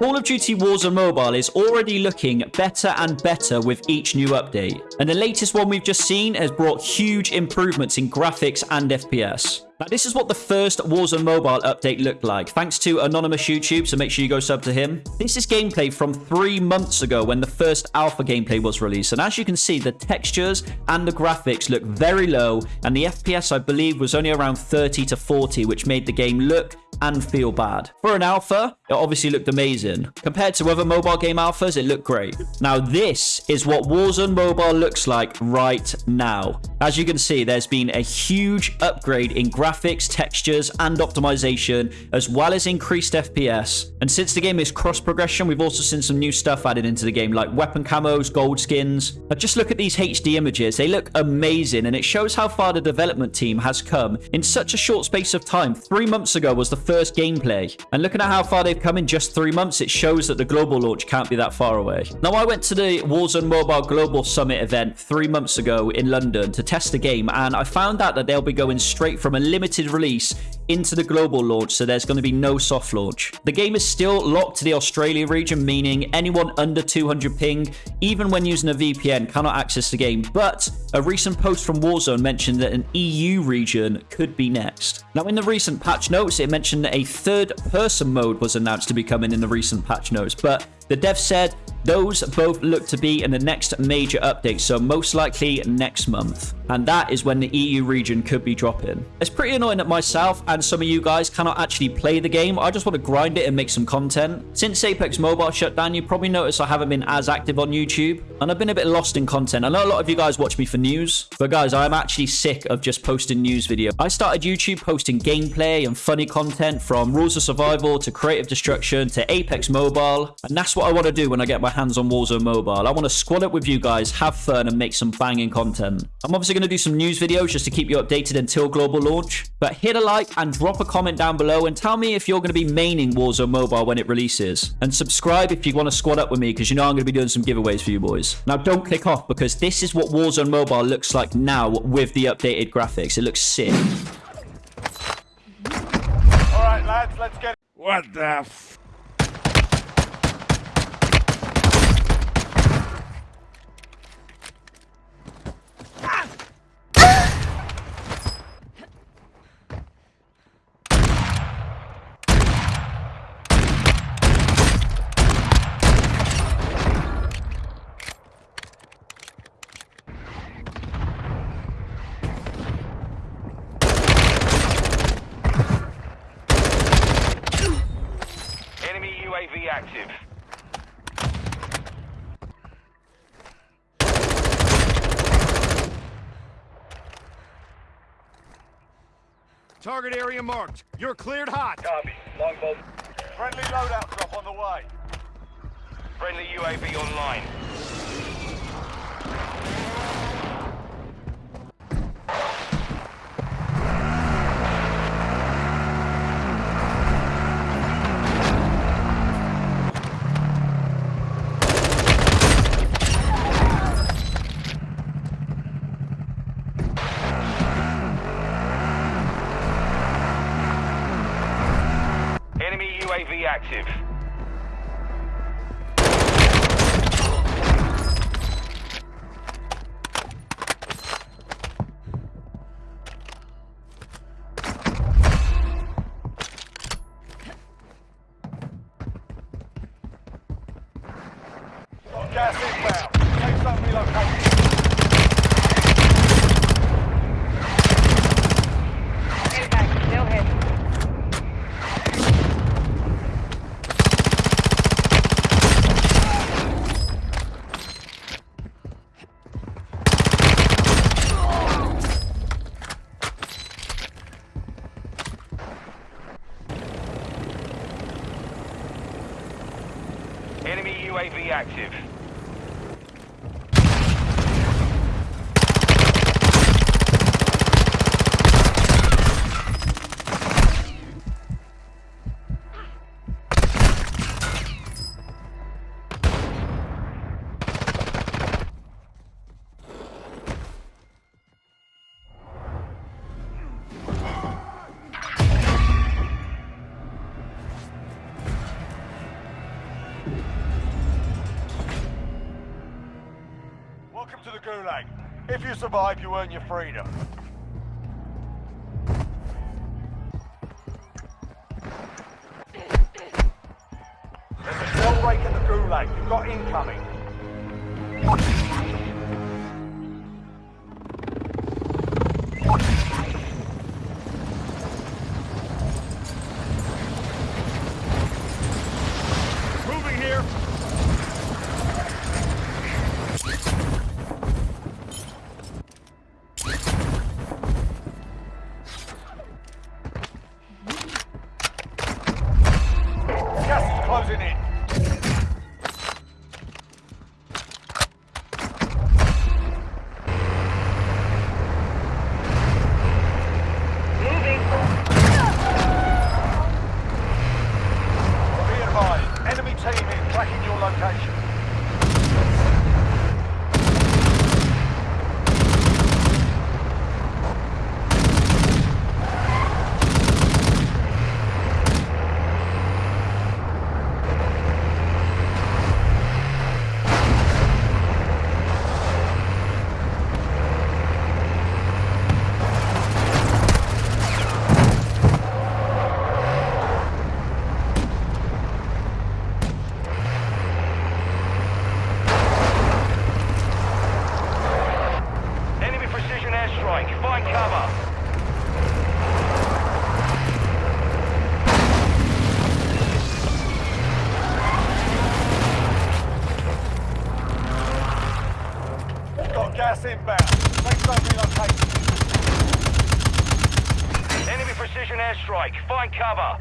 Call of Duty Warzone Mobile is already looking better and better with each new update. And the latest one we've just seen has brought huge improvements in graphics and FPS. Now, this is what the first Warzone Mobile update looked like, thanks to Anonymous YouTube, so make sure you go sub to him. This is gameplay from three months ago when the first alpha gameplay was released, and as you can see, the textures and the graphics look very low, and the FPS, I believe, was only around 30 to 40, which made the game look and feel bad. For an alpha, it obviously looked amazing. Compared to other mobile game alphas, it looked great. Now, this is what Warzone Mobile looks like right now. As you can see, there's been a huge upgrade in graphics, textures, and optimization, as well as increased FPS. And since the game is cross-progression, we've also seen some new stuff added into the game, like weapon camos, gold skins. Now, just look at these HD images. They look amazing, and it shows how far the development team has come in such a short space of time. Three months ago was the first gameplay. And looking at how far they've come in just three months, it shows that the global launch can't be that far away. Now, I went to the Warzone Mobile Global Summit event three months ago in London to test the game, and I found out that they'll be going straight from a limited release into the global launch, so there's going to be no soft launch. The game is still locked to the Australia region, meaning anyone under 200 ping, even when using a VPN, cannot access the game. But a recent post from Warzone mentioned that an EU region could be next. Now, in the recent patch notes, it mentioned that a third person mode was announced to be coming in the recent patch notes, but the dev said those both look to be in the next major update, so most likely next month. And that is when the EU region could be dropping. It's pretty annoying that myself and some of you guys cannot actually play the game. I just want to grind it and make some content. Since Apex Mobile shut down, you probably noticed I haven't been as active on YouTube. And I've been a bit lost in content. I know a lot of you guys watch me for news. But guys, I'm actually sick of just posting news video. I started YouTube posting gameplay and funny content from Rules of Survival to Creative Destruction to Apex Mobile. And that's what I want to do when I get my hands on Warzone Mobile. I want to squad up with you guys, have fun, and make some banging content. I'm obviously going to do some news videos just to keep you updated until global launch. But hit a like and drop a comment down below and tell me if you're going to be maining Warzone Mobile when it releases. And subscribe if you want to squad up with me because you know I'm going to be doing some giveaways for you boys. Now, don't click off because this is what Warzone Mobile looks like now with the updated graphics. It looks sick. All right, lads, let's get. What the f? Enemy UAV active. Target area marked. You're cleared hot. Copy. Longbow. Friendly loadout drop on the way. Friendly UAV online. Enemy UAV active. Gas inbound. Take some relocation. Impact, still hit. Enemy UAV active. The Gulag. If you survive, you earn your freedom. There's a shell rake at the Gulag. You've got incoming. Closing in. Moving. Be advised, enemy team is tracking your location. Enemy precision airstrike. Find cover. Got gas inbound. Relocation. Enemy precision airstrike. Find cover.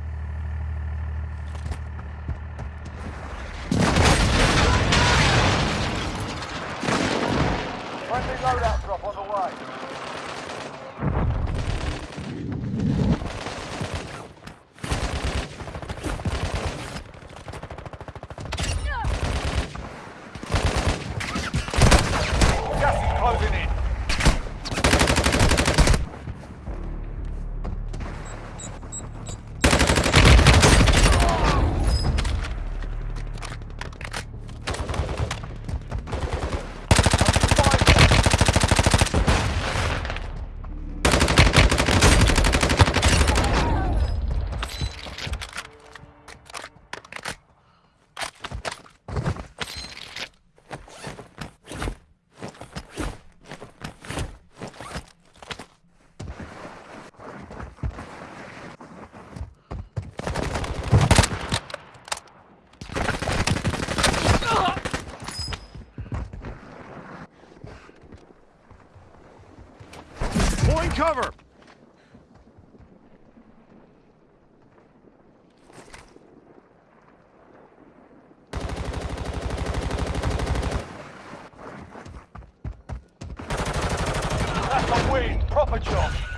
Friendly loadout drop on the way. Cover. That's. Proper job.